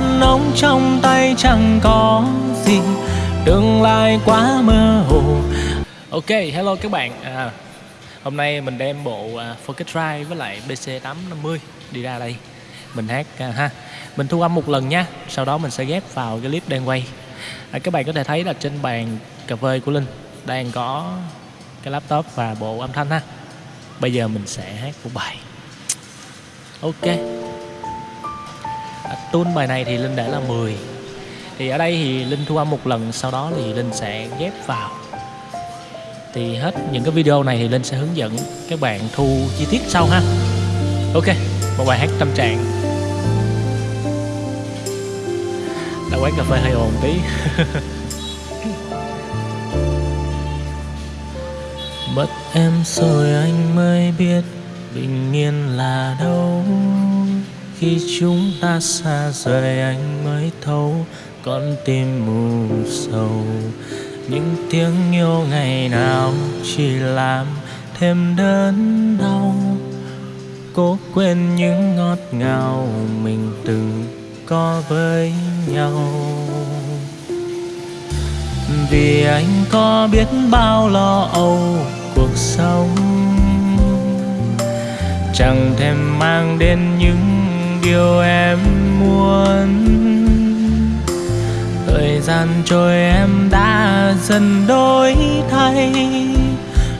đàn ông trong tay chẳng có gì. Tương lai quá mơ hồ. Ok hello các bạn. À, hôm nay mình đem bộ à, uh, Focus Drive với lại BC850 đi ra đây. Mình hát uh, ha. Mình thu âm một lần nha sau đó mình sẽ ghép vào cái clip đang quay. À, các bạn có thể thấy là trên bàn cà phê của linh đang có cái laptop và bộ âm thanh ha. Bây giờ mình sẽ hát một bài. Ok tune bài này thì linh để là 10 thì ở đây thì linh thu âm một lần, sau đó thì linh sẽ ghép vào. Thì hết những cái video này thì linh sẽ hướng dẫn các bạn thu chi tiết sau ha. Ok, một bài hát tâm trạng. Đã quán cà phê hơi ồn tí. Mất em rồi anh mới biết bình yên là đâu khi chúng ta xa rời anh mới thấu, con tim mù sầu. Những tiếng yêu ngày nào chỉ làm thêm đớn đau. Cố quên những ngọt ngào mình từng có với nhau. Vì anh có biết bao lo âu cuộc sống, chẳng thèm mang đến những điều em muốn. Thời gian trôi em đã dần đổi thay.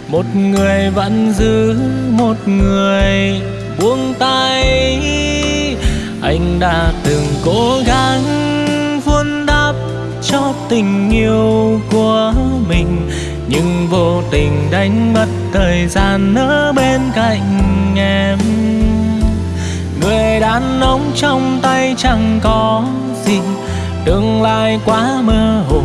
Một người vẫn giữ một người buông tay. Anh đã từng cố gắng vun đắp cho tình yêu của mình, nhưng vô tình đánh mất thời gian ở bên cạnh người đàn ông trong tay chẳng có gì. Tương lai quá mơ hồ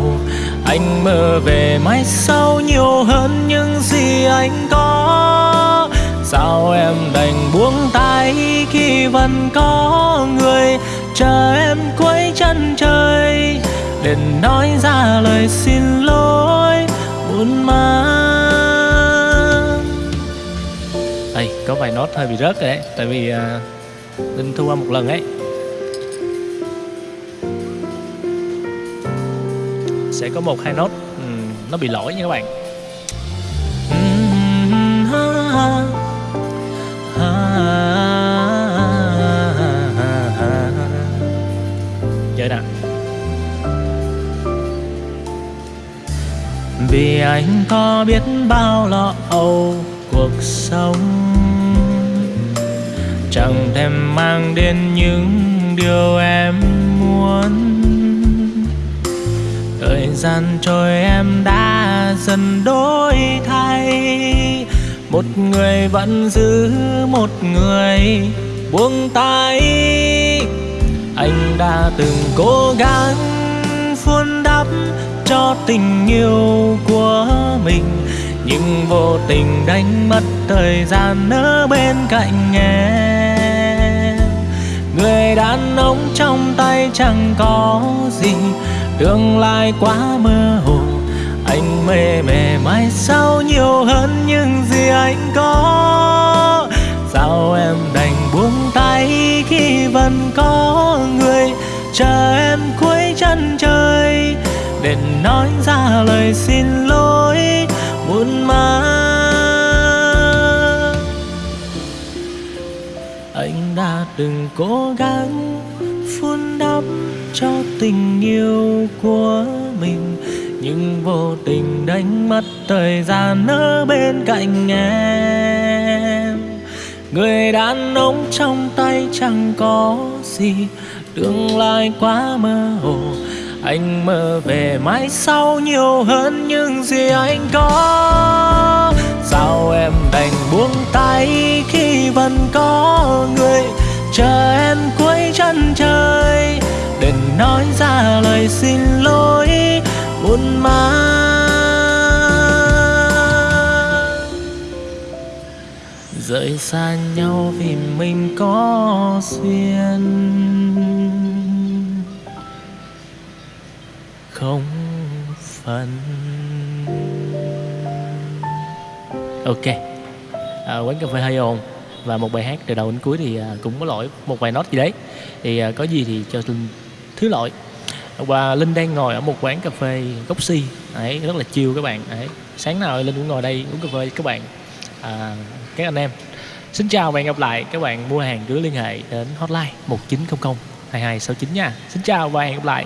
anh mơ về mai sau nhiều hơn những gì anh có. Sao em đành buông tay khi vẫn có người chờ em quấy chân trời? Để nói ra lời xin lỗi buồn mà. Ê, có vài nốt hơi bị rớt rồi đấy tại vì uh, linh thu qua một lần ấy. Sẽ có một hai nốt. Ừ, nó bị lỗi nha các bạn. Chơi nè. Vì anh có biết bao lo âu cuộc sống chẳng thèm mang đến những điều em muốn. Thời gian trôi em đã dần đổi thay. Một người vẫn giữ một người buông tay. Anh đã từng cố gắng vun đắp cho tình yêu của mình, nhưng vô tình đánh mất thời gian ở bên cạnh em người đàn ông trong tay chẳng có gì. Tương lai quá mơ hồ. Anh mê mê mai sau nhiều hơn những gì anh có. Sao em đành buông tay khi vẫn có người chờ em cuối chân trời? Để nói ra lời xin lỗi. Đừng cố gắng phun đắp cho tình yêu của mình. Nhưng vô tình đánh mất thời gian ở bên cạnh em. Người đàn ông trong tay chẳng có gì. Tương lai quá mơ hồ. Anh mơ về mai sau nhiều hơn những gì anh có. Sao em đành buông tay khi vẫn có người? Chờ em cuối chân trời đừng nói ra lời xin lỗi buồn mang rời xa nhau vì mình có duyên. Không phần ok. À, quán cà phê hơi ồn và một bài hát từ đầu đến cuối thì à, cũng có lỗi một vài nốt gì đấy. Thì à, có gì thì cho linh thứ lỗi. Và linh đang ngồi ở một quán cà phê gốc si đấy rất là chiều các bạn. Đấy sáng nào linh cũng ngồi đây uống cà phê với các bạn. À, các anh em. Xin chào và hẹn gặp lại các bạn mua hàng cứ liên hệ đến hotline một chín không không hai hai sáu chín nha. Xin chào và hẹn gặp lại.